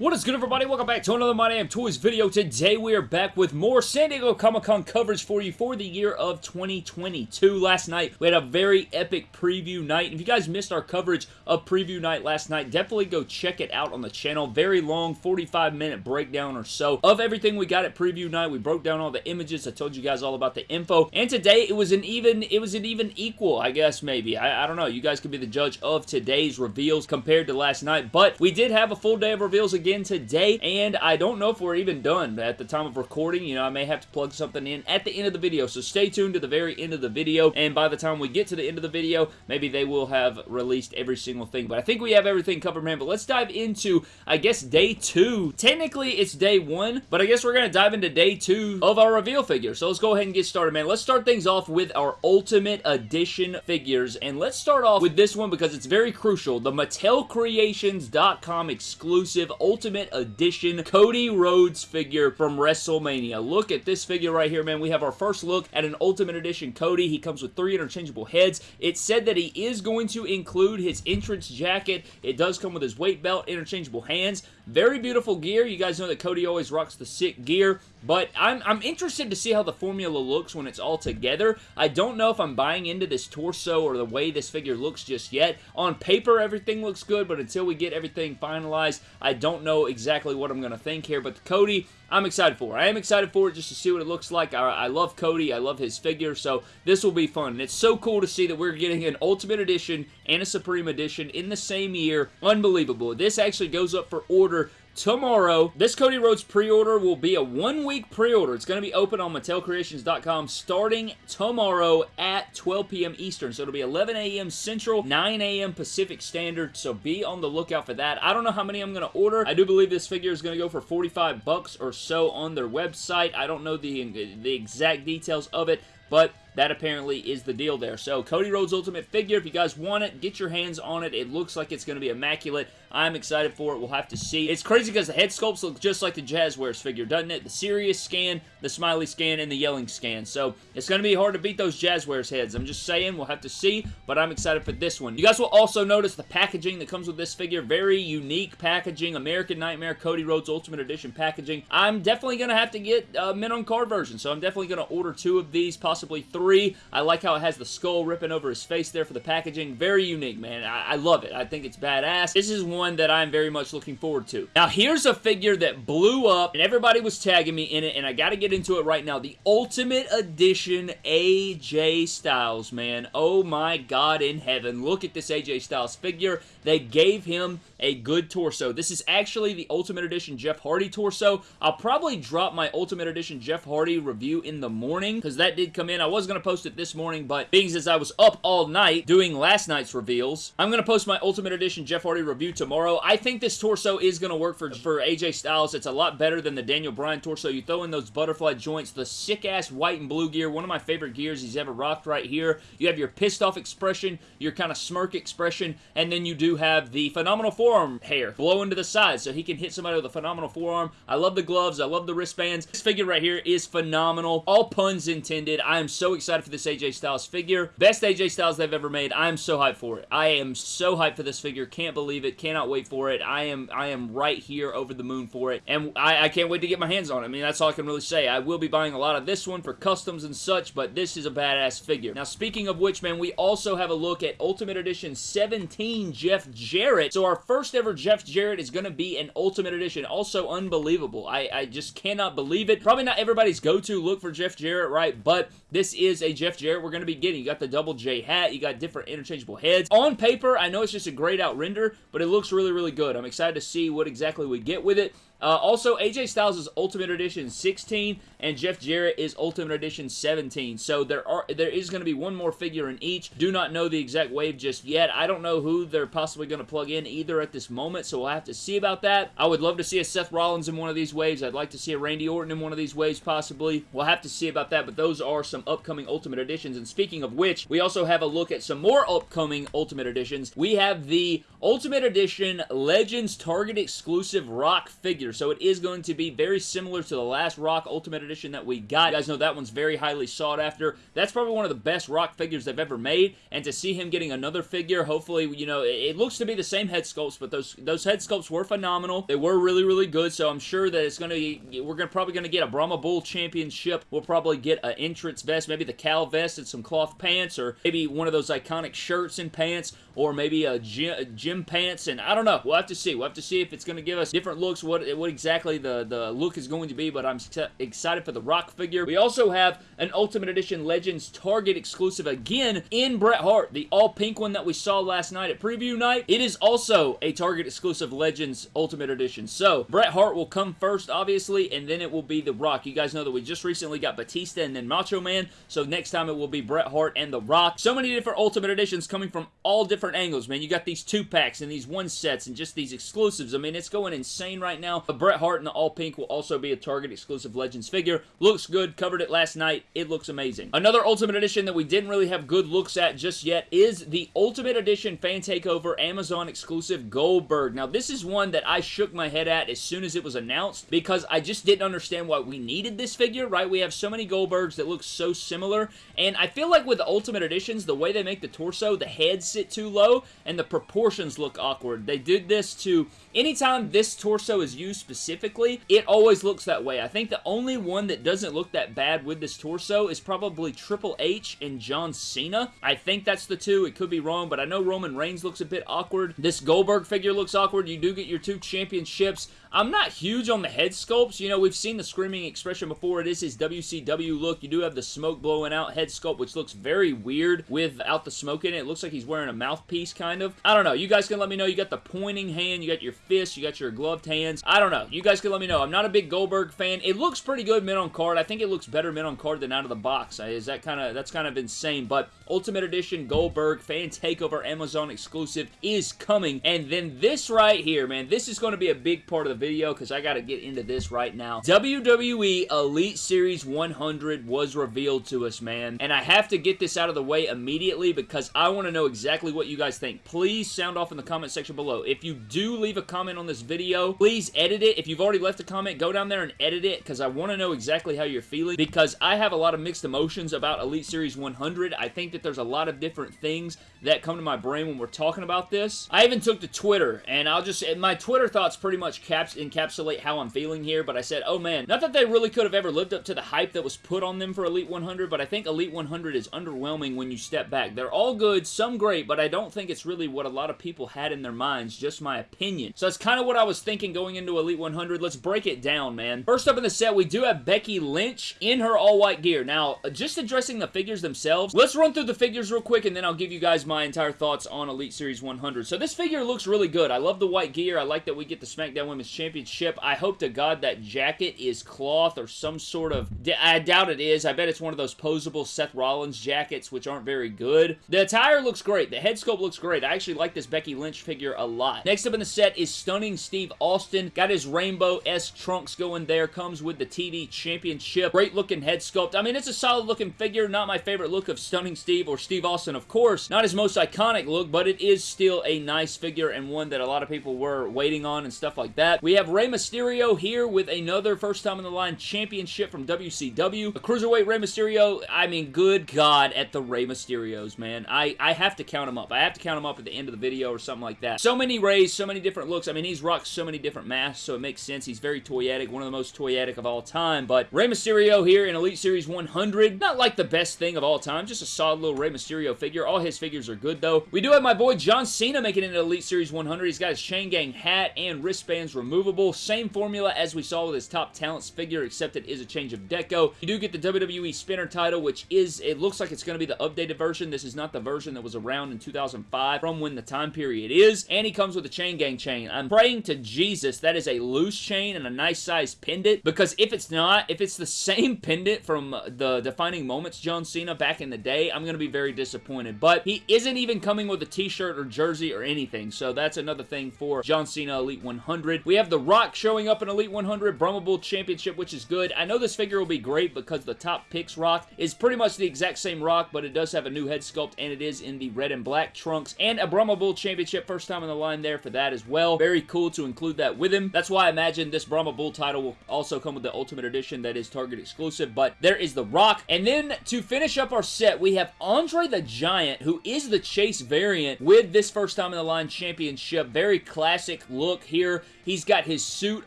What is good everybody? Welcome back to another My Damn Toys video. Today we are back with more San Diego Comic-Con coverage for you for the year of 2022. Last night we had a very epic preview night. If you guys missed our coverage of preview night last night, definitely go check it out on the channel. Very long, 45 minute breakdown or so of everything we got at preview night. We broke down all the images. I told you guys all about the info. And today it was an even, it was an even equal, I guess maybe. I, I don't know. You guys can be the judge of today's reveals compared to last night. But we did have a full day of reveals again again today, and I don't know if we're even done at the time of recording. You know, I may have to plug something in at the end of the video, so stay tuned to the very end of the video, and by the time we get to the end of the video, maybe they will have released every single thing, but I think we have everything covered, man, but let's dive into, I guess, day two. Technically, it's day one, but I guess we're going to dive into day two of our reveal figure, so let's go ahead and get started, man. Let's start things off with our Ultimate Edition figures, and let's start off with this one because it's very crucial. The MattelCreations.com exclusive Ultimate Ultimate Edition Cody Rhodes figure from WrestleMania. Look at this figure right here, man. We have our first look at an Ultimate Edition Cody. He comes with three interchangeable heads. It said that he is going to include his entrance jacket. It does come with his weight belt, interchangeable hands. Very beautiful gear. You guys know that Cody always rocks the sick gear, but I'm, I'm interested to see how the formula looks when it's all together. I don't know if I'm buying into this torso or the way this figure looks just yet. On paper, everything looks good, but until we get everything finalized, I don't know exactly what I'm going to think here, but Cody, I'm excited for. I am excited for it just to see what it looks like. I, I, love Cody. I love his figure, so this will be fun. And it's so cool to see that we're getting an Ultimate Edition and a Supreme Edition in the same year. Unbelievable. This actually goes up for order tomorrow. This Cody Rhodes pre-order will be a one-week pre-order. It's going to be open on MattelCreations.com starting tomorrow at 12 p.m. Eastern. So it'll be 11 a.m. Central, 9 a.m. Pacific Standard. So be on the lookout for that. I don't know how many I'm going to order. I do believe this figure is going to go for 45 bucks or so on their website. I don't know the, the exact details of it, but that apparently is the deal there. So, Cody Rhodes Ultimate figure, if you guys want it, get your hands on it. It looks like it's going to be immaculate. I'm excited for it. We'll have to see. It's crazy because the head sculpts look just like the Jazwares figure, doesn't it? The serious scan, the smiley scan, and the yelling scan. So, it's going to be hard to beat those Jazwares heads. I'm just saying. We'll have to see, but I'm excited for this one. You guys will also notice the packaging that comes with this figure. Very unique packaging. American Nightmare Cody Rhodes Ultimate Edition packaging. I'm definitely going to have to get uh, a mint on card version, so I'm definitely going to order two of these, possibly three three. I like how it has the skull ripping over his face there for the packaging. Very unique, man. I, I love it. I think it's badass. This is one that I'm very much looking forward to. Now, here's a figure that blew up, and everybody was tagging me in it, and I got to get into it right now. The Ultimate Edition AJ Styles, man. Oh my God in heaven. Look at this AJ Styles figure. They gave him a good torso. This is actually the Ultimate Edition Jeff Hardy torso. I'll probably drop my Ultimate Edition Jeff Hardy review in the morning because that did come in. I was going to post it this morning, but being as I was up all night doing last night's reveals, I'm going to post my Ultimate Edition Jeff Hardy review tomorrow. I think this torso is going to work for, for AJ Styles. It's a lot better than the Daniel Bryan torso. You throw in those butterfly joints, the sick-ass white and blue gear, one of my favorite gears he's ever rocked right here. You have your pissed off expression, your kind of smirk expression, and then you do have the phenomenal forearm hair blowing to the side so he can hit somebody with a phenomenal forearm. I love the gloves. I love the wristbands. This figure right here is phenomenal. All puns intended. I am so excited for this AJ Styles figure. Best AJ Styles they've ever made. I am so hyped for it. I am so hyped for this figure. Can't believe it. Cannot wait for it. I am I am right here over the moon for it. And I, I can't wait to get my hands on it. I mean, that's all I can really say. I will be buying a lot of this one for customs and such, but this is a badass figure. Now, speaking of which, man, we also have a look at Ultimate Edition 17 Jeff Jarrett. So our first ever Jeff Jarrett is going to be an Ultimate Edition. Also unbelievable. I, I just cannot believe it. Probably not everybody's go-to look for Jeff Jarrett, right? But this is a Jeff Jarrett we're going to be getting. You got the double J hat. You got different interchangeable heads. On paper, I know it's just a grayed out render, but it looks really, really good. I'm excited to see what exactly we get with it. Uh, also, AJ Styles Ultimate Edition 16, and Jeff Jarrett is Ultimate Edition 17. So there are there is going to be one more figure in each. Do not know the exact wave just yet. I don't know who they're possibly going to plug in either at this moment, so we'll have to see about that. I would love to see a Seth Rollins in one of these waves. I'd like to see a Randy Orton in one of these waves possibly. We'll have to see about that, but those are some upcoming Ultimate Editions. And speaking of which, we also have a look at some more upcoming Ultimate Editions. We have the Ultimate Edition Legends Target exclusive Rock figure. So it is going to be very similar to the last Rock Ultimate Edition that we got. You guys know that one's very highly sought after. That's probably one of the best Rock figures they've ever made, and to see him getting another figure, hopefully, you know, it, it looks to be the same head sculpts, but those those head sculpts were phenomenal. They were really, really good, so I'm sure that it's going to, we're gonna, probably going to get a Brahma Bull Championship. We'll probably get an entrance vest, maybe the Cal vest and some cloth pants, or maybe one of those iconic shirts and pants, or maybe a gym, gym pants, and I don't know. We'll have to see. We'll have to see if it's going to give us different looks, what, what exactly the, the look is going to be, but I'm excited for the Rock figure. We also have an Ultimate Edition Legends Target exclusive again in Bret Hart, the all-pink one that we saw last night at preview night. It is also a Target exclusive Legends Ultimate Edition. So, Bret Hart will come first, obviously, and then it will be The Rock. You guys know that we just recently got Batista and then Macho Man, so next time it will be Bret Hart and The Rock. So many different Ultimate Editions coming from all different angles, man. You got these two-packs and these one-sets and just these exclusives. I mean, it's going insane right now. But Bret Hart and the all-pink will also be a Target exclusive Legends figure. Looks good. Covered it last night. It looks amazing. Another Ultimate Edition that we didn't really have good looks at just yet is the Ultimate Edition Fan Takeover Amazon exclusive Goldberg. Now, this is one that I shook my head at as soon as it was announced because I just didn't understand why we needed this figure, right? We have so many Goldbergs that look so similar, and I feel like with the Ultimate Editions, the way they make the torso, the heads sit too low, and the proportions look awkward. They did this to, anytime this torso is used specifically, it always looks that way. I think the only one that doesn't look that bad with this torso is probably Triple H and John Cena. I think that's the two. It could be wrong, but I know Roman Reigns looks a bit awkward. This Goldberg figure looks awkward. You do get your two championships. I'm not huge on the head sculpts. You know, we've seen the Screaming Expression before. It is his WCW look. You do have the smoke blowing out head sculpt, which looks very weird without the smoke in it. It looks like he's wearing a mouthpiece, kind of. I don't know. You guys can let me know. You got the pointing hand. You got your fist. You got your gloved hands. I don't know. You guys can let me know. I'm not a big Goldberg fan. It looks pretty good mid on card. I think it looks better mid on card than out of the box. Is that kind of that's kind of insane? But Ultimate Edition Goldberg Fan Takeover Amazon exclusive is coming. And then this right here, man, this is going to be a big part of the video because I got to get into this right now. WWE Elite Series 100 was revealed to us, man. And I have to get this out of the way immediately because I want to know exactly what you guys think. Please sound off in the comment section below. If you do leave a comment on this video, please edit it. If you've already left a comment, go down there and edit it because I want to know exactly how you're feeling because I have a lot of mixed emotions about Elite Series 100. I think that there's a lot of different things that come to my brain when we're talking about this. I even took to Twitter and I'll just, my Twitter thoughts pretty much caps, encapsulate how I'm feeling here, but I said, oh man, not that they really could have ever lived up to the hype that was put on them for Elite 100, but I think Elite 100 is underwhelming when you step back. They're all good, some great, but I don't think it's really what a lot of people had in their minds, just my opinion. So that's kind of what I was thinking going into Elite 100. Let's break it down, man. First up in the set, we do have Becky Lynch in her all-white gear. Now, just addressing the figures themselves, let's run through the figures real quick, and then I'll give you guys my entire thoughts on Elite Series 100. So this figure looks really good. I love the white gear. I like that we get the SmackDown Women's Championship. I hope to God that jacket is cloth or some sort of... I doubt it is. I bet it's one of those posable Seth Rollins jackets, which aren't very good. The attire looks great. The head sculpt looks great. I actually like this Becky Lynch figure a lot. Next up in the set is Stunning Steve Austin. Got his rainbow-esque trunks going there. Comes with the TV Championship. Great looking head sculpt. I mean, it's a solid looking figure. Not my favorite look of Stunning Steve or Steve Austin, of course. Not his most iconic look, but it is still a nice figure and one that a lot of people were waiting on and stuff like that. We have Rey Mysterio here with another first time in the line championship from WCW. A Cruiserweight Rey Mysterio, I mean, good God at the Rey Mysterios, man. I, I have to count them up. I have to count them up at the end of the video or something like that. So many Reys, so many different looks. I mean, he's rocked so many different masks, so it makes sense. He's very toyetic, one of the most toyetic of all time. But Rey Mysterio here in Elite Series 100, not like the best thing of all time, just a solid little Rey Mysterio figure. All his figures are good, though. We do have my boy John Cena making into Elite Series 100. He's got his Chain Gang hat and wristbands removable. Same formula as we saw with his Top Talents figure, except it is a change of deco. You do get the WWE Spinner title, which is, it looks like it's going to be the updated version. This is not the version that was around in 2005 from when the time period is. And he comes with a Chain Gang chain. I'm praying to Jesus that is a loose chain and a nice size pendant, because if it's not, if it's the same pendant from uh, the Defining Moments John Cena back in the day, I'm going to be very disappointed. But he isn't even coming with a t-shirt or jersey or anything, so that's another thing for John Cena Elite 100. We have The Rock showing up in Elite 100, Brahma Bull Championship, which is good. I know this figure will be great because the top picks Rock is pretty much the exact same Rock, but it does have a new head sculpt, and it is in the red and black trunks, and a Brahma Bull Championship, first time on the line there for that as well. Very cool to include that with him. That's why I imagine this Brahma Bull title will also come with the Ultimate Edition that is Target exclusive, but there is The Rock. And then to finish up our set, we have Andre the Giant, who is the Chase variant with this first time in the line championship. Very classic look here. He's got his suit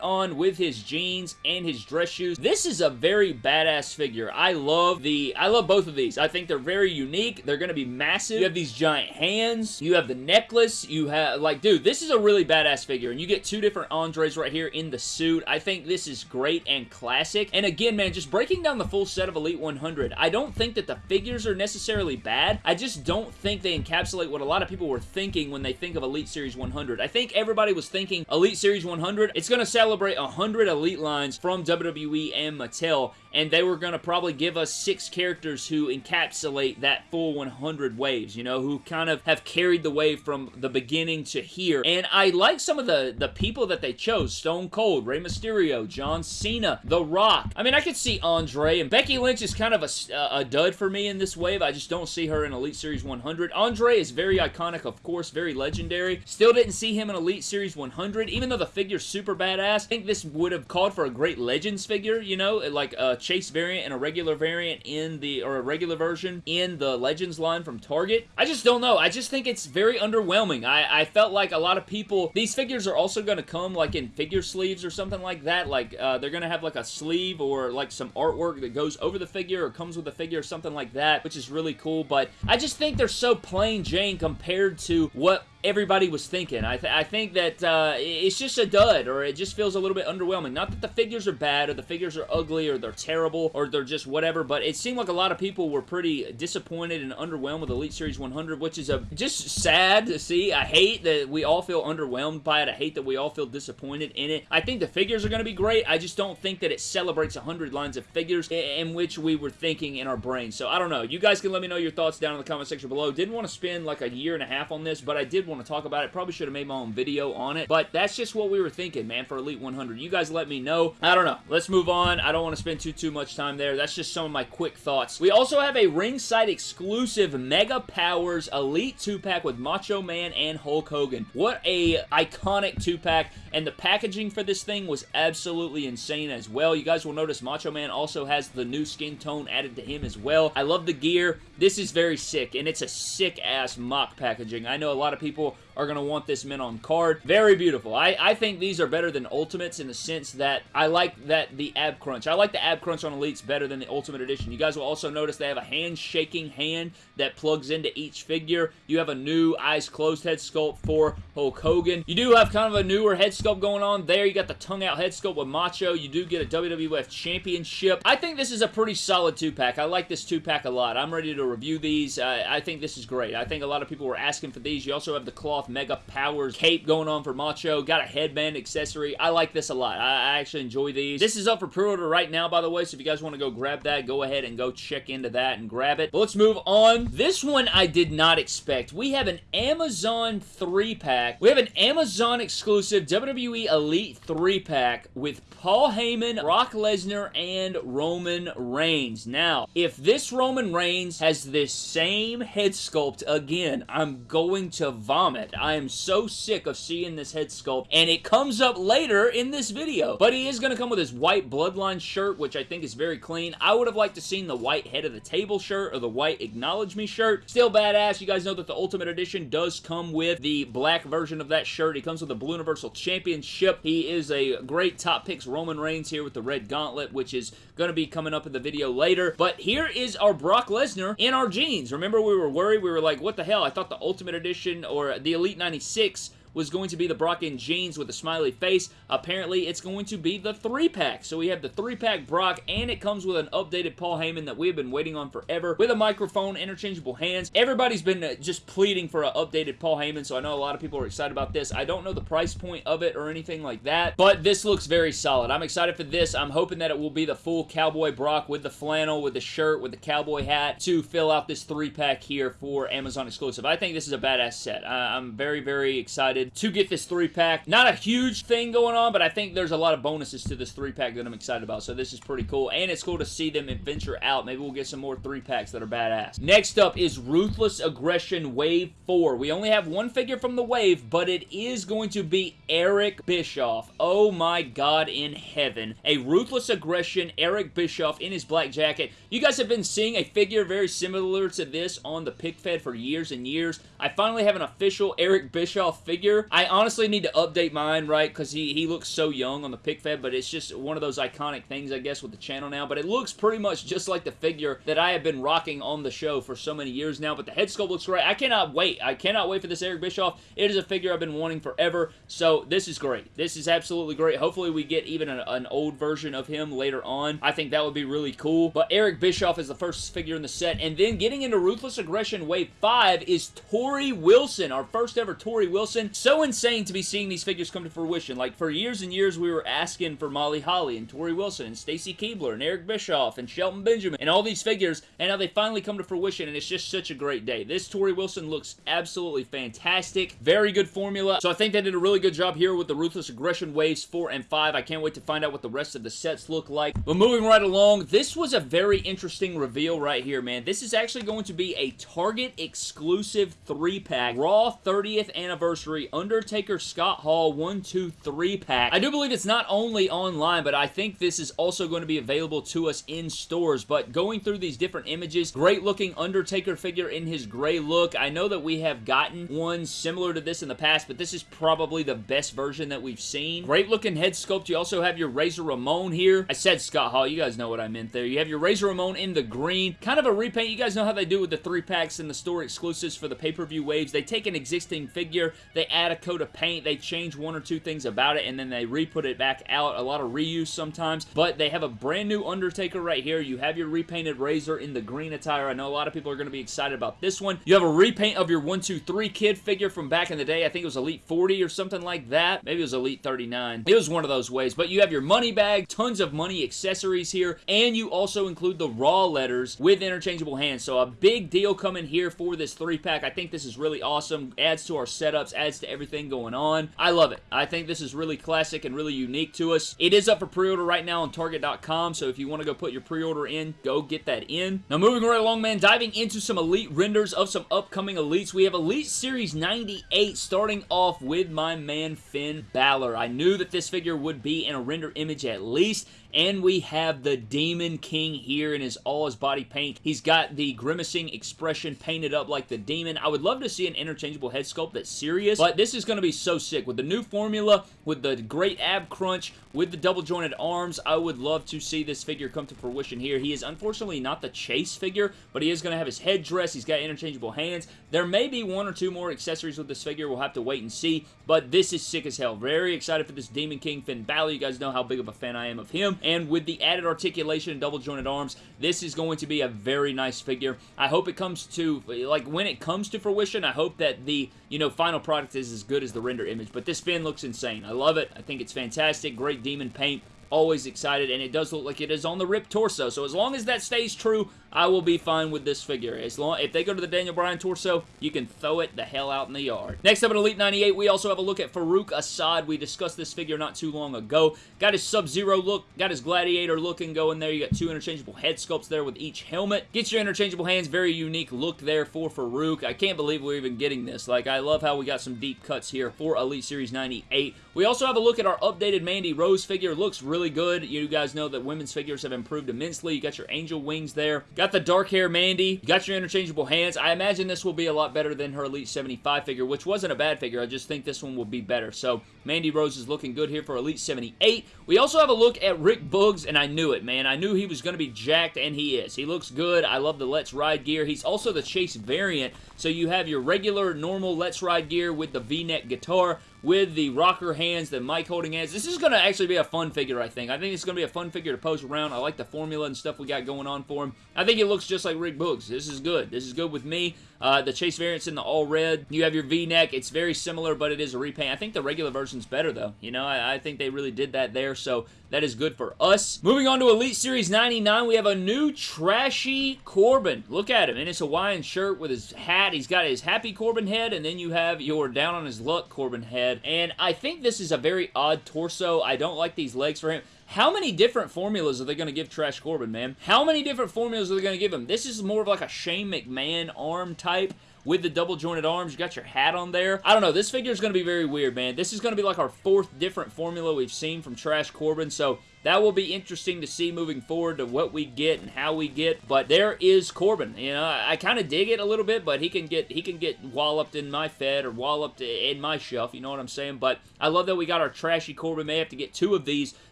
on with his jeans and his dress shoes. This is a very badass figure. I love the, I love both of these. I think they're very unique. They're going to be massive. You have these giant hands. You have the necklace. You have, like, dude, this is a really badass figure. And you get two different Andres right here in the suit. I think this is great and classic. And again, man, just breaking down the full set of Elite 100, I don't think that the figures are necessarily bad. I just don't think they encapsulate what a lot of people were thinking when they think of Elite Series 100. I think everybody was thinking Elite Series 100. It's going to celebrate 100 Elite lines from WWE and Mattel, and they were going to probably give us six characters who encapsulate that full 100 waves, you know, who kind of have carried the wave from the beginning to here. And I like some of the, the people that they chose. Stone Cold, Rey Mysterio, John Cena, The Rock. I mean, I could see Andre, and Becky Lynch is kind of a, a dud for me in this wave. I just don't see her in Elite Series 100. Andre is very iconic, of course, very legendary. Still didn't see him in Elite Series 100, even though the figure's super badass. I think this would have called for a great Legends figure, you know, like a Chase variant and a regular variant in the, or a regular version in the Legends line from Target. I just don't know. I just think it's very underwhelming. I, I felt like a lot of people, these figures are also going to come like in figure sleeves or something like that. Like uh, they're going to have like a sleeve or like some artwork that goes over the figure or comes with the figure or something like that, which is really cool. But I just think they're so plain Jane compared to what everybody was thinking. I, th I think that uh, it's just a dud, or it just feels a little bit underwhelming. Not that the figures are bad, or the figures are ugly, or they're terrible, or they're just whatever, but it seemed like a lot of people were pretty disappointed and underwhelmed with Elite Series 100, which is a just sad to see. I hate that we all feel underwhelmed by it. I hate that we all feel disappointed in it. I think the figures are going to be great. I just don't think that it celebrates 100 lines of figures in which we were thinking in our brains. So I don't know. You guys can let me know your thoughts down in the comment section below. Didn't want to spend like a year and a half on this, but I did want want to talk about it. Probably should have made my own video on it, but that's just what we were thinking, man, for Elite 100. You guys let me know. I don't know. Let's move on. I don't want to spend too, too much time there. That's just some of my quick thoughts. We also have a ringside exclusive Mega Powers Elite 2-pack with Macho Man and Hulk Hogan. What a iconic 2-pack, and the packaging for this thing was absolutely insane as well. You guys will notice Macho Man also has the new skin tone added to him as well. I love the gear. This is very sick, and it's a sick-ass mock packaging. I know a lot of people people are going to want this mint on card. Very beautiful. I, I think these are better than Ultimates in the sense that I like that the ab crunch. I like the ab crunch on Elites better than the Ultimate Edition. You guys will also notice they have a hand-shaking hand that plugs into each figure. You have a new eyes closed head sculpt for Hulk Hogan. You do have kind of a newer head sculpt going on there. You got the tongue out head sculpt with Macho. You do get a WWF Championship. I think this is a pretty solid two-pack. I like this two-pack a lot. I'm ready to review these. Uh, I think this is great. I think a lot of people were asking for these. You also have the cloth Mega Powers cape going on for Macho. Got a headband accessory. I like this a lot. I, I actually enjoy these. This is up for pre-order right now, by the way, so if you guys want to go grab that, go ahead and go check into that and grab it. But let's move on. This one I did not expect. We have an Amazon 3-pack. We have an Amazon exclusive WWE Elite 3-pack with Paul Heyman, Brock Lesnar, and Roman Reigns. Now, if this Roman Reigns has this same head sculpt again, I'm going to vomit. I am so sick of seeing this head sculpt, and it comes up later in this video. But he is going to come with his white Bloodline shirt, which I think is very clean. I would have liked to seen the white head of the table shirt or the white acknowledge me shirt. Still badass. You guys know that the Ultimate Edition does come with the black version of that shirt. He comes with the Blue Universal Championship. He is a great top picks Roman Reigns here with the red gauntlet, which is going to be coming up in the video later. But here is our Brock Lesnar in our jeans. Remember we were worried? We were like, what the hell? I thought the Ultimate Edition or the Elite 96 was going to be the Brock in jeans with a smiley face. Apparently, it's going to be the 3-pack. So we have the 3-pack Brock, and it comes with an updated Paul Heyman that we've been waiting on forever with a microphone, interchangeable hands. Everybody's been uh, just pleading for an updated Paul Heyman, so I know a lot of people are excited about this. I don't know the price point of it or anything like that, but this looks very solid. I'm excited for this. I'm hoping that it will be the full Cowboy Brock with the flannel, with the shirt, with the cowboy hat to fill out this 3-pack here for Amazon exclusive. I think this is a badass set. I'm very, very excited excited to get this three-pack. Not a huge thing going on, but I think there's a lot of bonuses to this three-pack that I'm excited about, so this is pretty cool, and it's cool to see them adventure out. Maybe we'll get some more three-packs that are badass. Next up is Ruthless Aggression Wave 4. We only have one figure from the wave, but it is going to be Eric Bischoff. Oh my god in heaven. A Ruthless Aggression Eric Bischoff in his black jacket. You guys have been seeing a figure very similar to this on the pick fed for years and years. I finally have an official Eric Bischoff figure. I honestly need to update mine, right, because he, he looks so young on the pick fed, but it's just one of those iconic things, I guess, with the channel now, but it looks pretty much just like the figure that I have been rocking on the show for so many years now, but the head sculpt looks great. I cannot wait. I cannot wait for this Eric Bischoff. It is a figure I've been wanting forever, so this is great. This is absolutely great. Hopefully we get even an, an old version of him later on. I think that would be really cool, but Eric Bischoff is the first figure in the set, and then getting into Ruthless Aggression Wave 5 is Torrie Wilson, our first ever Torrie Wilson. So insane to be seeing these figures come to fruition. Like, for years and years, we were asking for Molly Holly and Torrie Wilson and Stacy Keibler and Eric Bischoff and Shelton Benjamin and all these figures, and now they finally come to fruition, and it's just such a great day. This Torrie Wilson looks absolutely fantastic. Very good formula. So I think they did a really good job here with the Ruthless Aggression Waves 4 and 5. I can't wait to find out what the rest of the sets look like. But moving right along, this was a very interesting reveal right here, man. This is actually going to be a Target exclusive 3-pack Raw 30th Anniversary Undertaker Scott Hall 1, 2, 3 pack. I do believe it's not only online, but I think this is also going to be available to us in stores. But going through these different images, great looking Undertaker figure in his gray look. I know that we have gotten one similar to this in the past, but this is probably the best version that we've seen. Great looking head sculpt. You also have your Razor Ramon here. I said Scott Hall. You guys know what I meant there. You have your Razor Ramon in the green. Kind of a repaint. You guys know how they do with the three packs and the store exclusives for the pay-per-view waves. They take an existing figure, they add a coat of paint, they change one or two things about it, and then they re-put it back out. A lot of reuse sometimes, but they have a brand new Undertaker right here. You have your repainted Razor in the green attire. I know a lot of people are going to be excited about this one. You have a repaint of your 123 Kid figure from back in the day. I think it was Elite 40 or something like that. Maybe it was Elite 39. It was one of those ways, but you have your money bag, tons of money accessories here, and you also include the Raw letters with interchangeable hands. So a big deal coming here for this three-pack. I think this is really awesome. Adds to our setups, adds to everything going on. I love it. I think this is really classic and really unique to us. It is up for pre-order right now on Target.com, so if you want to go put your pre-order in, go get that in. Now moving right along, man, diving into some Elite renders of some upcoming Elites. We have Elite Series 98 starting off with my man Finn Balor. I knew that this figure would be in a render image at least, and we have the Demon King here in his all his body paint. He's got the grimacing expression painted up like the demon. I would love to see an interchangeable head sculpt that's serious, but this is going to be so sick. With the new formula, with the great ab crunch, with the double jointed arms, I would love to see this figure come to fruition here. He is unfortunately not the chase figure, but he is going to have his head dress. He's got interchangeable hands. There may be one or two more accessories with this figure. We'll have to wait and see, but this is sick as hell. Very excited for this Demon King Finn Balor. You guys know how big of a fan I am of him, and with the added articulation and double jointed arms, this is going to be a very nice figure. I hope it comes to, like, when it comes to fruition, I hope that the, you know, final product is as good as the render image, but this Finn looks insane. I love it. I think it's fantastic. Great demon paint always excited, and it does look like it is on the ripped torso. So as long as that stays true, I will be fine with this figure. As long If they go to the Daniel Bryan torso, you can throw it the hell out in the yard. Next up in Elite 98, we also have a look at Farooq Asad. We discussed this figure not too long ago. Got his Sub-Zero look, got his Gladiator looking going there. You got two interchangeable head sculpts there with each helmet. Gets your interchangeable hands. Very unique look there for Farouk. I can't believe we're even getting this. Like, I love how we got some deep cuts here for Elite Series 98. We also have a look at our updated Mandy Rose figure. Looks really good. You guys know that women's figures have improved immensely. You got your angel wings there. Got the dark hair Mandy. You got your interchangeable hands. I imagine this will be a lot better than her Elite 75 figure, which wasn't a bad figure. I just think this one will be better. So, Mandy Rose is looking good here for Elite 78. We also have a look at Rick Boogs, and I knew it, man. I knew he was going to be jacked, and he is. He looks good. I love the Let's Ride gear. He's also the Chase variant, so you have your regular, normal Let's Ride gear with the V-neck guitar, with the rocker hands, the mic holding hands. This is going to actually be a fun figure, I think. I think it's going to be a fun figure to post around. I like the formula and stuff we got going on for him. I think it looks just like Rick Boogs. This is good. This is good with me. Uh, the Chase variant's in the all red. You have your V-neck. It's very similar, but it is a repaint. I think the regular version's better, though. You know, I, I think they really did that there, so That is good for us. Moving on to Elite Series 99, we have a new trashy Corbin. Look at him in his Hawaiian shirt with his hat. He's got his happy Corbin head, and then you have your down on his luck Corbin head. And I think this is a very odd torso. I don't like these legs for him. How many different formulas are they going to give Trash Corbin, man? How many different formulas are they going to give him? This is more of like a Shane McMahon arm type with the double jointed arms. You got your hat on there. I don't know. This figure is going to be very weird, man. This is going to be like our fourth different formula we've seen from Trash Corbin, so that will be interesting to see moving forward to what we get and how we get. But there is Corbin. You know, I, I kind of dig it a little bit, but he can get he can get walloped in my Fed or walloped in my shelf. You know what I'm saying? But I love that we got our trashy Corbin. May have to get two of these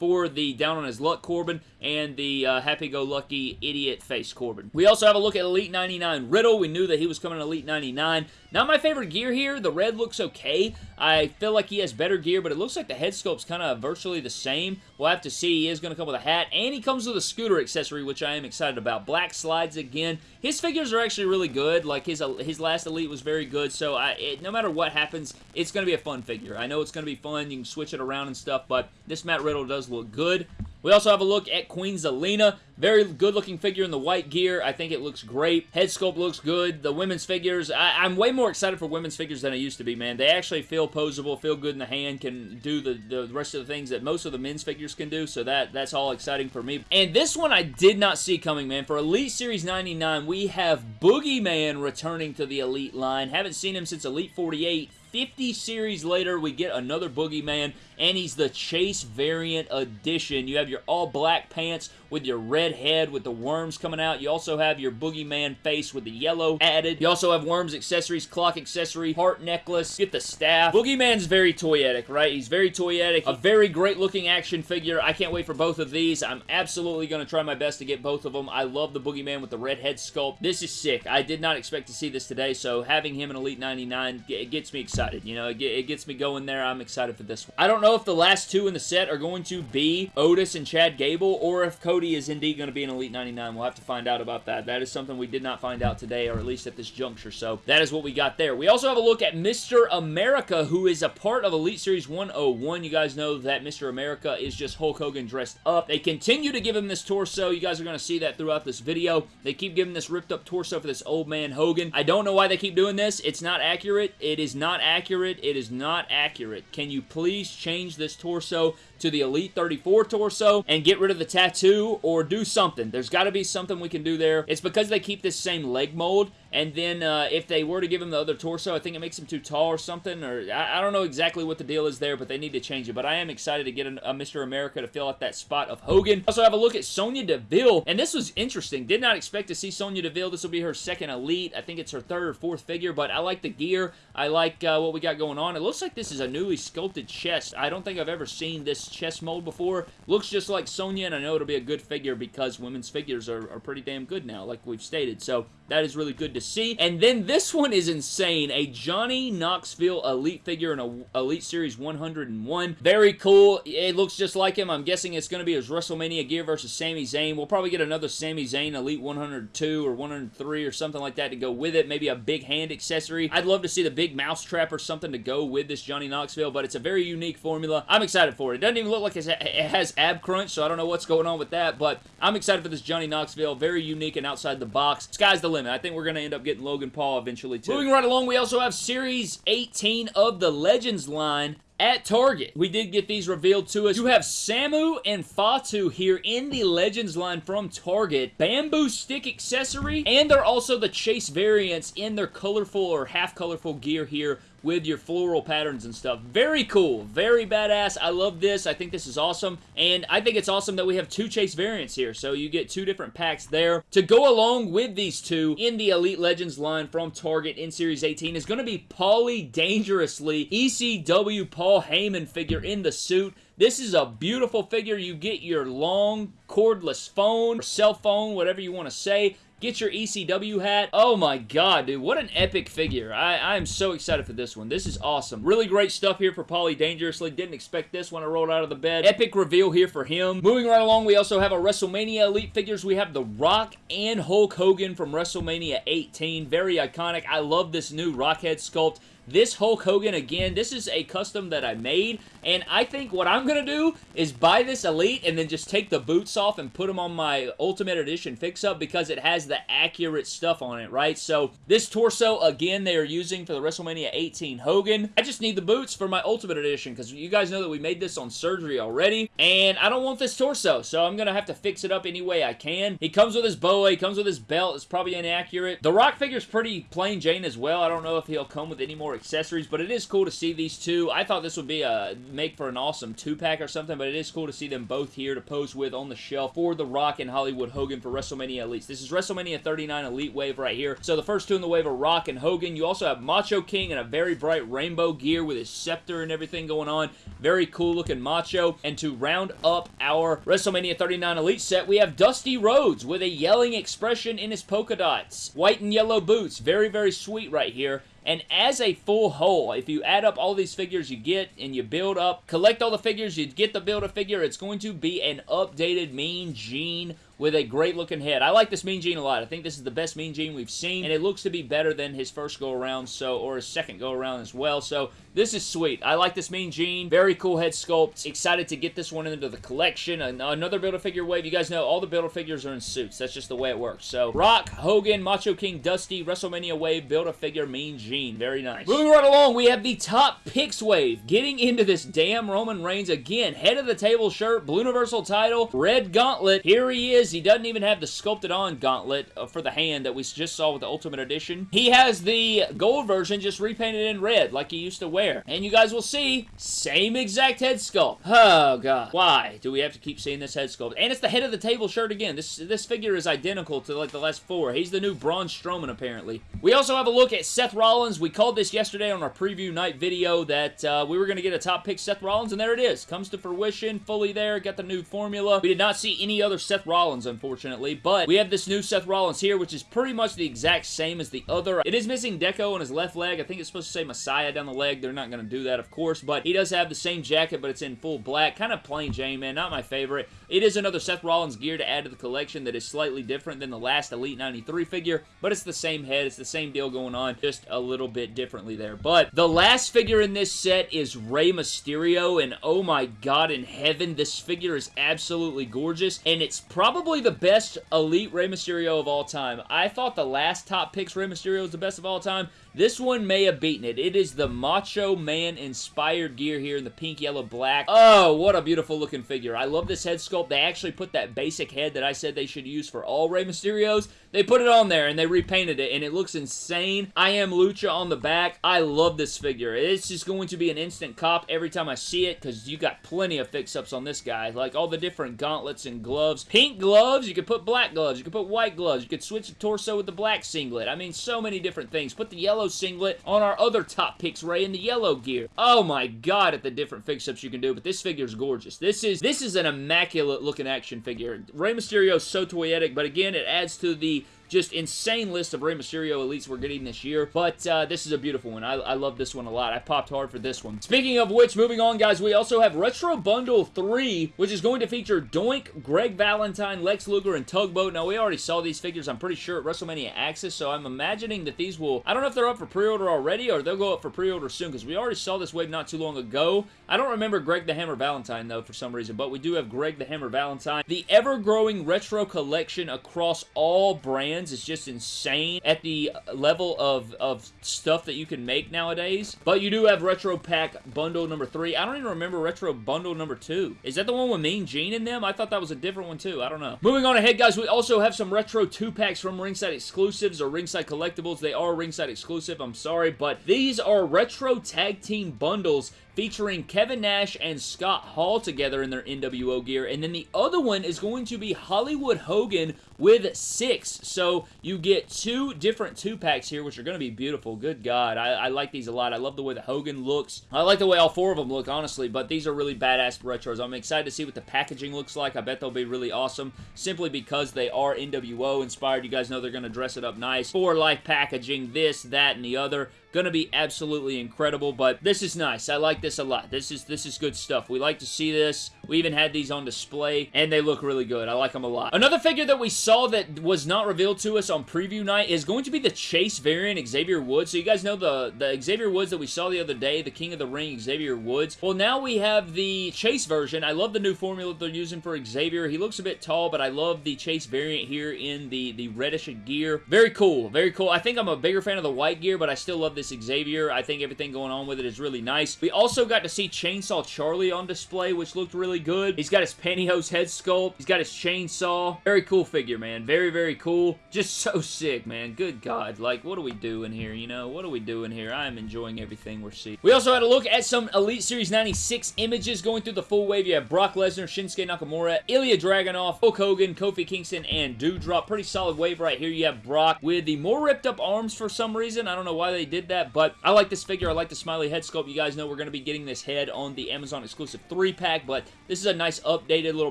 for the Down on His Luck Corbin and the uh, Happy-Go-Lucky Idiot Face Corbin. We also have a look at Elite 99 Riddle. We knew that he was coming to Elite 99. Not my favorite gear here. The red looks okay. I feel like he has better gear, but it looks like the head sculpt's kind of virtually the same. We'll have to see. He is going to come with a hat, and he comes with a scooter accessory, which I am excited about. Black slides again. His figures are actually really good. Like, his his last Elite was very good, so I, it, no matter what happens, it's going to be a fun figure. I know it's going to be fun. You can switch it around and stuff, but this Matt Riddle does look good. We also have a look at Queen Zelina. Very good looking figure in the white gear. I think it looks great. Head sculpt looks good. The women's figures, I, am way more excited for women's figures than I used to be, man. They actually feel posable, feel good in the hand, can do the, the rest of the things that most of the men's figures can do, so that that's all exciting for me. And this one I did not see coming, man. For Elite Series 99, we have Boogeyman returning to the Elite line. Haven't seen him since Elite 48. 50 series later, we get another Boogeyman, and he's the Chase variant edition. You have your all-black pants with your red head with the worms coming out. You also have your Boogeyman face with the yellow added. You also have worms accessories, clock accessory, heart necklace, get the staff. Boogeyman's very toyetic, right? He's very toyetic. A very great looking action figure. I can't wait for both of these. I'm absolutely going to try my best to get both of them. I love the Boogeyman with the red head sculpt. This is sick. I did not expect to see this today, so having him in Elite 99, it gets me excited. You know, it gets me going there. I'm excited for this one. I don't know if the last two in the set are going to be Otis and Chad Gable, or if Cody Cody is indeed going to be an Elite 99. We'll have to find out about that. That is something we did not find out today, or at least at this juncture. So that is what we got there. We also have a look at Mr. America, who is a part of Elite Series 101. You guys know that Mr. America is just Hulk Hogan dressed up. They continue to give him this torso. You guys are going to see that throughout this video. They keep giving this ripped up torso for this old man Hogan. I don't know why they keep doing this. It's not accurate. It is not accurate. It is not accurate. Can you please change this torso to the Elite 34 torso and get rid of the tattoo or do something. There's got to be something we can do there. It's because they keep this same leg mold and then uh, if they were to give him the other torso, I think it makes him too tall or something. Or I, I, don't know exactly what the deal is there, but they need to change it. But I am excited to get a, a Mr. America to fill out that spot of Hogan. Also have a look at Sonya Deville. And this was interesting. Did not expect to see Sonya Deville. This will be her second Elite. I think it's her third or fourth figure. But I like the gear. I like uh, what we got going on. It looks like this is a newly sculpted chest. I don't think I've ever seen this chest mold before. Looks just like Sonya. And I know it'll be a good figure because women's figures are, are pretty damn good now, like we've stated. So that is really good to see. And then this one is insane. A Johnny Knoxville Elite figure in a Elite Series 101. Very cool. It looks just like him. I'm guessing it's going to be his WrestleMania gear versus Sami Zayn. We'll probably get another Sami Zayn Elite 102 or 103 or something like that to go with it. Maybe a big hand accessory. I'd love to see the big mouse trap or something to go with this Johnny Knoxville, but it's a very unique formula. I'm excited for it. It doesn't even look like it has ab crunch, so I don't know what's going on with that, but I'm excited for this Johnny Knoxville. Very unique and outside the box. Sky's the limit limit. I think we're going to end up getting Logan Paul eventually, too. Moving right along, we also have Series 18 of the Legends line at Target. We did get these revealed to us. You have Samu and Fatu here in the Legends line from Target. Bamboo stick accessory, and they're also the Chase variants in their colorful or half colorful gear here with your floral patterns and stuff. Very cool. Very badass. I love this. I think this is awesome. And I think it's awesome that we have two Chase variants here. So you get two different packs there. To go along with these two in the Elite Legends line from Target in Series 18 is going to be Paulie Dangerously ECW Paul Heyman figure in the suit. This is a beautiful figure. You get your long cordless phone, cell phone, whatever you want to say. Get your ECW hat. Oh my god, dude. What an epic figure. I, I am so excited for this one. This is awesome. Really great stuff here for Paulie Dangerously. Didn't expect this when I rolled out of the bed. Epic reveal here for him. Moving right along, we also have our WrestleMania Elite figures. We have The Rock and Hulk Hogan from WrestleMania 18. Very iconic. I love this new Rockhead sculpt this Hulk Hogan, again, this is a custom that I made, and I think what I'm going to do is buy this Elite and then just take the boots off and put them on my Ultimate Edition fix-up because it has the accurate stuff on it, right? So this torso, again, they are using for the WrestleMania 18 Hogan. I just need the boots for my Ultimate Edition because you guys know that we made this on surgery already, and I don't want this torso, so I'm going to have to fix it up any way I can. He comes with his boa, he comes with his belt, it's probably inaccurate. The Rock figure's pretty plain Jane as well. I don't know if he'll come with any more accessories, but it is cool to see these two. I thought this would be a make for an awesome two-pack or something, but it is cool to see them both here to pose with on the shelf for The Rock and Hollywood Hogan for WrestleMania Elite. This is WrestleMania 39 Elite Wave right here. So the first two in the wave are Rock and Hogan. You also have Macho King in a very bright rainbow gear with his scepter and everything going on. Very cool looking Macho. And to round up our WrestleMania 39 Elite set, we have Dusty Rhodes with a yelling expression in his polka dots. White and yellow boots. Very, very sweet right here. And as a full whole, if you add up all these figures you get and you build up, collect all the figures, you get the build a figure, it's going to be an updated Mean Gene with a great looking head. I like this Mean Gene a lot. I think this is the best Mean Gene we've seen, and it looks to be better than his first go around, so or his second go around as well. So this is sweet. I like this Mean Gene. Very cool head sculpt. Excited to get this one into the collection. Another Build-A-Figure wave. You guys know all the Build-A-Figures are in suits. That's just the way it works. So Rock, Hogan, Macho King, Dusty, WrestleMania wave, Build-A-Figure, Mean Gene. Very nice. Moving right along, we have the top picks wave. Getting into this damn Roman Reigns again. Head of the table shirt, Blue Universal title, red gauntlet. Here he is. He doesn't even have the sculpted on gauntlet uh, for the hand that we just saw with the Ultimate Edition. He has the gold version just repainted in red like he used to wear. And you guys will see, same exact head sculpt. Oh, God. Why do we have to keep seeing this head sculpt? And it's the head of the table shirt again. This, this figure is identical to like the last four. He's the new Braun Strowman, apparently. We also have a look at Seth Rollins. We called this yesterday on our preview night video that uh, we were going to get a top pick Seth Rollins, and there it is. Comes to fruition, fully there. Got the new formula. We did not see any other Seth Rollins, unfortunately but we have this new Seth Rollins here, which is pretty much the exact same as the other. It is missing Deco on his left leg. I think it's supposed to say Messiah down the leg. They're not going to do that, of course, but he does have the same jacket, but it's in full black. Kind of plain Jane, man. Not my favorite. It is another Seth Rollins gear to add to the collection that is slightly different than the last Elite 93 figure, but it's the same head. It's the same deal going on, just a little bit differently there. But the last figure in this set is Rey Mysterio, and oh my god in heaven, this figure is absolutely gorgeous, and it's probably the best Elite Rey Mysterio of all time. I thought the last top picks Rey Mysterio was the best of all time. This one may have beaten it. It is the Macho Man inspired gear here in the pink, yellow, black. Oh, what a beautiful looking figure. I love this head sculpt. They actually put that basic head that I said they should use for all Rey Mysterios. They put it on there and they repainted it and it looks insane. I am Lucha on the back. I love this figure. It's just going to be an instant cop every time I see it because you got plenty of fix-ups on this guy. Like all the different gauntlets and gloves. Pink gloves. You could put black gloves. You could put white gloves. You could switch the torso with the black singlet. I mean, so many different things. Put the yellow singlet on our other top picks, Rey, in the yellow gear. Oh my god at the different fix-ups you can do, but this figure is gorgeous. This is this is an immaculate looking action figure. Rey Mysterio is so toyetic, but again, it adds to the just insane list of Rey Mysterio Elites we're getting this year, but uh, this is a beautiful one. I, I love this one a lot. I popped hard for this one. Speaking of which, moving on, guys, we also have Retro Bundle 3, which is going to feature Doink, Greg Valentine, Lex Luger, and Tugboat. Now, we already saw these figures, I'm pretty sure, at WrestleMania Access, so I'm imagining that these will... I don't know if they're up for pre-order already, or they'll go up for pre-order soon, because we already saw this wave not too long ago. I don't remember Greg the Hammer Valentine, though, for some reason, but we do have Greg the Hammer Valentine. The ever-growing retro collection across all brands is just insane at the level of, of stuff that you can make nowadays. But you do have Retro Pack Bundle number 3. I don't even remember Retro Bundle number 2. Is that the one with Mean Gene in them? I thought that was a different one, too. I don't know. Moving on ahead, guys, we also have some Retro 2-packs from Ringside Exclusives or Ringside Collectibles. They are Ringside Exclusive, I'm sorry, but these are Retro Tag Team Bundles featuring Kevin Nash and Scott Hall together in their NWO gear. And then the other one is going to be Hollywood Hogan with Syxx. So you get two different two-packs here, which are going to be beautiful. Good God. I, I, like these a lot. I love the way the Hogan looks. I like the way all four of them look, honestly, but these are really badass retros. I'm excited to see what the packaging looks like. I bet they'll be really awesome, simply because they are NWO inspired. You guys know they're going to dress it up nice. For life packaging, this, that, and the other. Gonna be absolutely incredible, but this is nice. I like this a lot. This is this is good stuff. We like to see this. We even had these on display, and they look really good. I like them a lot. Another figure that we saw that was not revealed to us on preview night is going to be the Chase variant Xavier Woods. So you guys know the, the Xavier Woods that we saw the other day, the King of the Ring Xavier Woods. Well, now we have the Chase version. I love the new formula they're using for Xavier. He looks a bit tall, but I love the Chase variant here in the, the reddish gear. Very cool. Very cool. I think I'm a bigger fan of the white gear, but I still love this Xavier. I think everything going on with it is really nice. We also got to see Chainsaw Charlie on display, which looked really good. He's got his pantyhose head sculpt. He's got his chainsaw. Very cool figure, man. Very, very cool. Just so sick, man. Good God. Like, what are we doing here, you know? What are we doing here? I am enjoying everything we're seeing. We also had a look at some Elite Series 96 images going through the full wave. You have Brock Lesnar, Shinsuke Nakamura, Ilya Dragunov, Hulk Hogan, Kofi Kingston, and Doudrop. Pretty solid wave right here. You have Brock with the more ripped up arms for some reason. I don't know why they did that, but I like this figure. I like the smiley head sculpt. You guys know we're going to be getting this head on the Amazon exclusive 3-pack, but this is a nice updated little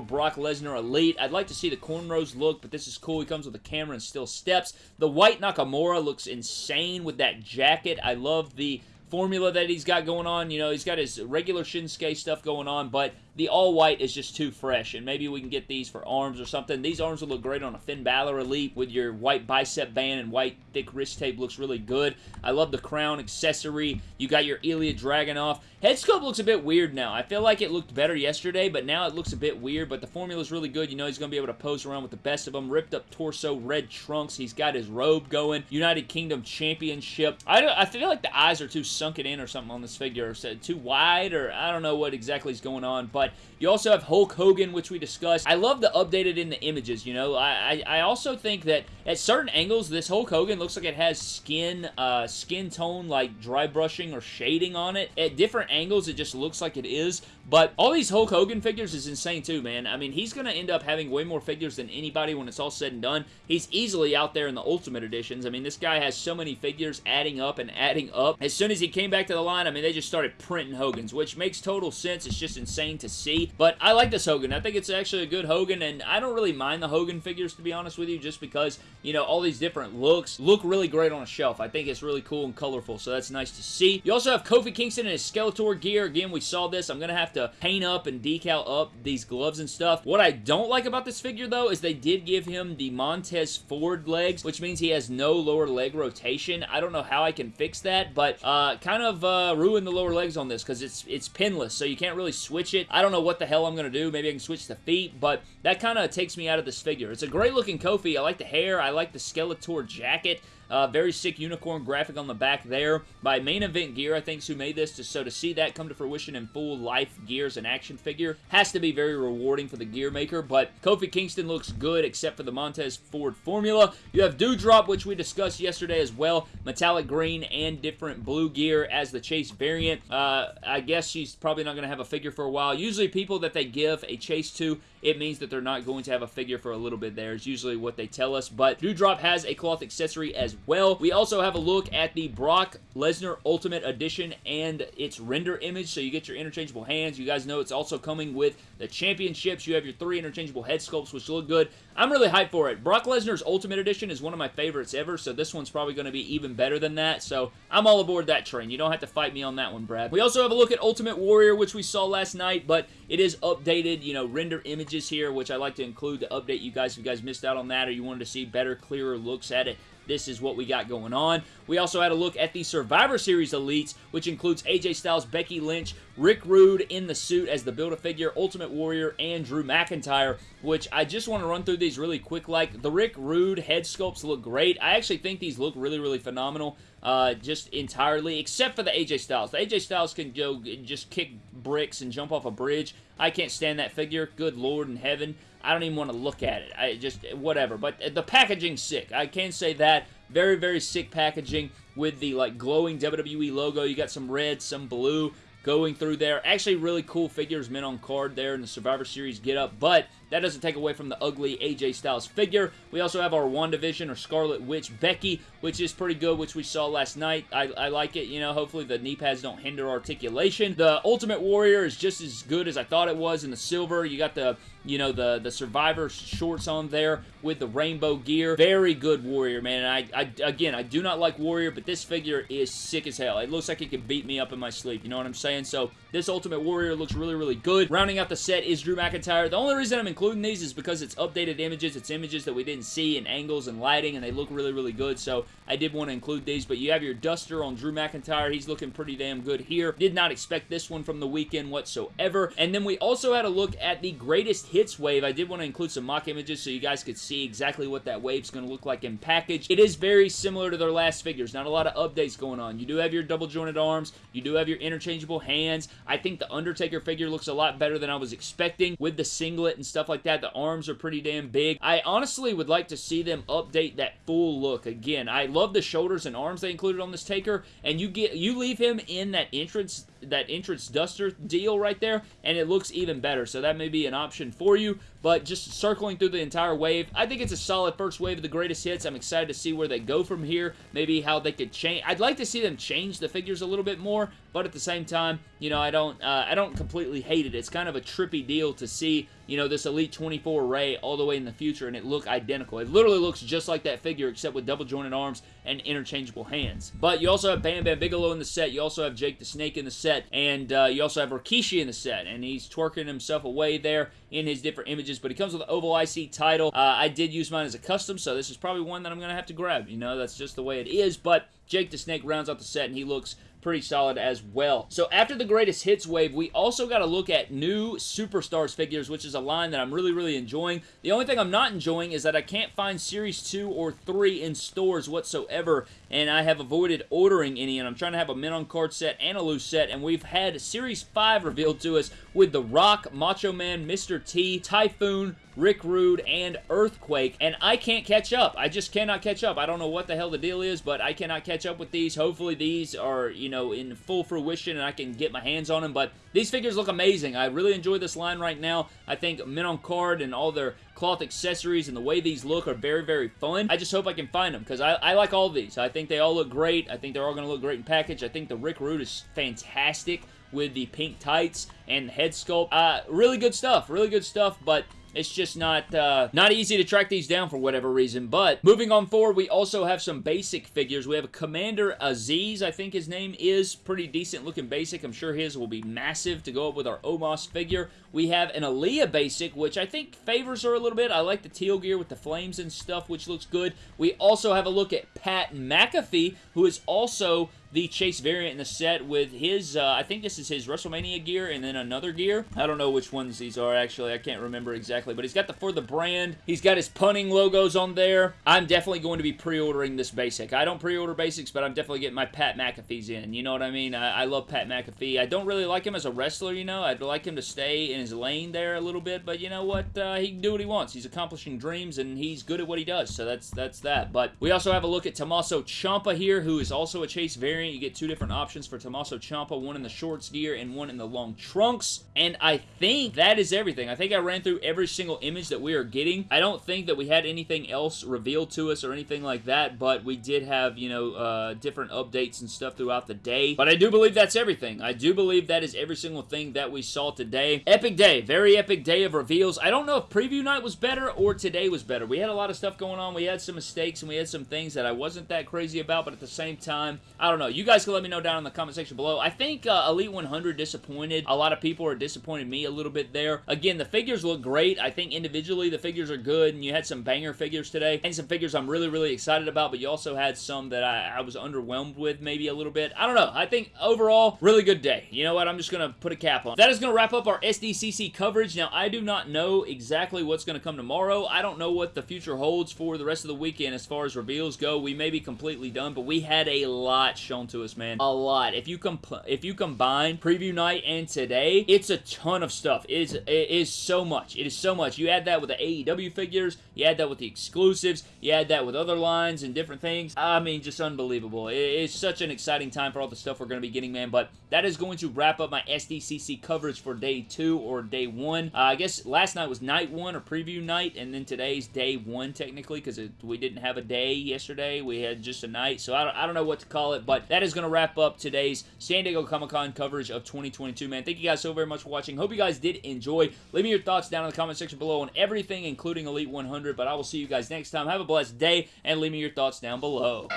Brock Lesnar Elite. I'd like to see the cornrows look, but this is cool. He comes with a camera and still steps. The white Nakamura looks insane with that jacket. I love the formula that he's got going on. You know, he's got his regular Shinsuke stuff going on, but the all-white is just too fresh, and maybe we can get these for arms or something. These arms would look great on a Finn Balor Elite with your white bicep band and white thick wrist tape looks really good. I love the crown accessory. You got your Ilya Dragunov. Head sculpt looks a bit weird now. I feel like it looked better yesterday, but now it looks a bit weird, but the formula is really good. You know he's going to be able to pose around with the best of them. Ripped up torso, red trunks. He's got his robe going. United Kingdom Championship. I, I feel like the eyes are too sunken in or something on this figure. Or too wide, or I don't know what exactly is going on, but you also have Hulk Hogan, which we discussed. I love the updated in the images, you know. I, I, I also think that at certain angles, this Hulk Hogan looks like it has skin, uh, skin tone, like dry brushing or shading on it. At different angles, it just looks like it is. But all these Hulk Hogan figures is insane too, man. I mean, he's going to end up having way more figures than anybody when it's all said and done. He's easily out there in the Ultimate Editions. I mean, this guy has so many figures adding up and adding up. As soon as he came back to the line, I mean, they just started printing Hogans, which makes total sense. It's just insane to see. But I like this Hogan. I think it's actually a good Hogan, and I don't really mind the Hogan figures, to be honest with you, just because, you know, all these different looks look really great on a shelf. I think it's really cool and colorful, so that's nice to see. You also have Kofi Kingston in his Skeletor gear. Again, we saw this. I'm going to have to paint up and decal up these gloves and stuff. What I don't like about this figure, though, is they did give him the Montez Ford legs, which means he has no lower leg rotation. I don't know how I can fix that, but uh, kind of uh, ruin the lower legs on this because it's, it's pinless, so you can't really switch it. I don't know what the hell I'm going to do. Maybe I can switch the feet, but that kind of takes me out of this figure. It's a great looking Kofi. I like the hair. I like the Skeletor jacket. Uh, very sick unicorn graphic on the back there by Main Event Gear, I think, who made this. To, so to see that come to fruition in full life gears and action figure has to be very rewarding for the gear maker. But Kofi Kingston looks good except for the Montez Ford formula. You have Doudrop, which we discussed yesterday as well. Metallic green and different blue gear as the Chase variant. Uh, I guess she's probably not going to have a figure for a while. Usually people that they give a Chase to, it means that they're not going to have a figure for a little bit there is usually what they tell us. But Doudrop has a cloth accessory as well. We also have a look at the Brock Lesnar Ultimate Edition and its render image, so you get your interchangeable hands. You guys know it's also coming with the championships. You have your three interchangeable head sculpts, which look good. I'm really hyped for it. Brock Lesnar's Ultimate Edition is one of my favorites ever, so this one's probably going to be even better than that, so I'm all aboard that train. You don't have to fight me on that one, Brad. We also have a look at Ultimate Warrior, which we saw last night, but it is updated, you know, render images here, which I like to include to update you guys if you guys missed out on that or you wanted to see better, clearer looks at it this is what we got going on. We also had a look at the Survivor Series Elites, which includes AJ Styles, Becky Lynch, Rick Rude in the suit as the Build-A-Figure, Ultimate Warrior, and Drew McIntyre, which I just want to run through these really quick. Like, the Rick Rude head sculpts look great. I actually think these look really, really phenomenal. Uh, just entirely, except for the AJ Styles. The AJ Styles can go just kick bricks and jump off a bridge. I can't stand that figure. Good Lord in heaven. I don't even want to look at it. I just, whatever. But the packaging's sick. I can say that. Very, very sick packaging with the, like, glowing WWE logo. You got some red, some blue going through there. Actually, really cool figures, mint on card there in the Survivor Series get up. But that doesn't take away from the ugly AJ Styles figure. We also have our WandaVision or Scarlet Witch Becky, which is pretty good, which we saw last night. I, I like it, you know, hopefully the knee pads don't hinder articulation. The Ultimate Warrior is just as good as I thought it was in the silver. You got the you know, the, the Survivor shorts on there with the rainbow gear. Very good Warrior, man. And I, I, again, I do not like Warrior, but this figure is sick as hell. It looks like it could beat me up in my sleep. You know what I'm saying? So this Ultimate Warrior looks really, really good. Rounding out the set is Drew McIntyre. The only reason I'm including these is because it's updated images. It's images that we didn't see in angles and lighting, and they look really, really good. So I did want to include these. But you have your Duster on Drew McIntyre. He's looking pretty damn good here. Did not expect this one from the weekend whatsoever. And then we also had a look at the greatest hits wave. I did want to include some mock images so you guys could see exactly what that wave's going to look like in package. It is very similar to their last figures. Not a lot of updates going on. You do have your double jointed arms. You do have your interchangeable hands. I think the Undertaker figure looks a lot better than I was expecting with the singlet and stuff like that. The arms are pretty damn big. I honestly would like to see them update that full look. Again, I love the shoulders and arms they included on this Taker, and you get you leave him in that entrance that entrance duster deal right there, and it looks even better. So that may be an option for you. But just circling through the entire wave, I think it's a solid first wave of the greatest hits. I'm excited to see where they go from here. Maybe how they could change. I'd like to see them change the figures a little bit more, but at the same time, you know, I don't, uh, I don't completely hate it. It's kind of a trippy deal to see, you know, this Elite 24 Rey all the way in the future and it look identical. It literally looks just like that figure except with double jointed arms and interchangeable hands. But you also have Bam Bam Bigelow in the set. You also have Jake the Snake in the set, and uh, you also have Rikishi in the set, and he's twerking himself away there in his different images, but he comes with an Oval IC title. Uh, I did use mine as a custom, so this is probably one that I'm going to have to grab. You know, that's just the way it is, but Jake the Snake rounds out the set, and he looks pretty solid as well. So after the greatest hits wave, we also got to look at new Superstars figures, which is a line that I'm really, really enjoying. The only thing I'm not enjoying is that I can't find Series 2 or 3 in stores whatsoever, and I have avoided ordering any, and I'm trying to have a mint on card set and a loose set, and we've had Series 5 revealed to us with The Rock, Macho Man, Mr. T, Typhoon, Rick Rude, and Earthquake, and I can't catch up. I just cannot catch up. I don't know what the hell the deal is, but I cannot catch up with these. Hopefully these are, you know, in full fruition and I can get my hands on them, but these figures look amazing. I really enjoy this line right now. I think Mint on Card and all their cloth accessories and the way these look are very, very fun. I just hope I can find them because I, I like all these. I think they all look great. I think they're all going to look great in package. I think the Rick Rude is fantastic with the pink tights and head sculpt. Uh, really good stuff. Really good stuff, but it's just not uh, not easy to track these down for whatever reason. But moving on forward, we also have some basic figures. We have a Commander Azeez, I think his name is. Pretty decent looking basic. I'm sure his will be massive to go up with our Omos figure. We have an Aliyah basic, which I think favors her a little bit. I like the teal gear with the flames and stuff, which looks good. We also have a look at Pat McAfee, who is also the Chase variant in the set with his, uh, I think this is his WrestleMania gear and then another gear. I don't know which ones these are, actually. I can't remember exactly, but he's got the For the Brand. He's got his punning logos on there. I'm definitely going to be pre-ordering this basic. I don't pre-order basics, but I'm definitely getting my Pat McAfee's in. You know what I mean? I, I love Pat McAfee. I don't really like him as a wrestler, you know? I'd like him to stay in his lane there a little bit, but you know what? Uh, he can do what he wants. He's accomplishing dreams, and he's good at what he does, so that's that's that. But we also have a look at Tommaso Ciampa here, who is also a Chase variant. You get two different options for Tommaso Ciampa, one in the shorts gear and one in the long trunks. And I think that is everything. I think I ran through every single image that we are getting. I don't think that we had anything else revealed to us or anything like that, but we did have, you know, uh, different updates and stuff throughout the day. But I do believe that's everything. I do believe that is every single thing that we saw today. Epic day. Very epic day of reveals. I don't know if preview night was better or today was better. We had a lot of stuff going on. We had some mistakes and we had some things that I wasn't that crazy about, but at the same time, I don't know. You guys can let me know down in the comment section below. I think uh, Elite 100 disappointed. A lot of people are disappointed me a little bit there. Again, the figures look great. I think individually the figures are good, and you had some banger figures today, and some figures I'm really, really excited about, but you also had some that I, I was underwhelmed with maybe a little bit. I don't know. I think overall, really good day. You know what? I'm just going to put a cap on. That is going to wrap up our SDCC coverage. Now, I do not know exactly what's going to come tomorrow. I don't know what the future holds for the rest of the weekend as far as reveals go. We may be completely done, but we had a lot shown to us, man. A lot. If you if you combine preview night and today, it's a ton of stuff. It is, it is so much. It is so much. You add that with the AEW figures, you add that with the exclusives. You add that with other lines and different things. I mean, just unbelievable. It's such an exciting time for all the stuff we're going to be getting, man. But that is going to wrap up my SDCC coverage for day two or day one. Uh, I guess last night was night one or preview night, and then today's day one technically because we didn't have a day yesterday. We had just a night, so I don't, I don't know what to call it, but that is going to wrap up today's San Diego Comic-Con coverage of 2022, man. Thank you guys so very much for watching. Hope you guys did enjoy. Leave me your thoughts down in the comment section below on everything, including Elite 100, but I will see you guys next time. Have a blessed day, and leave me your thoughts down below.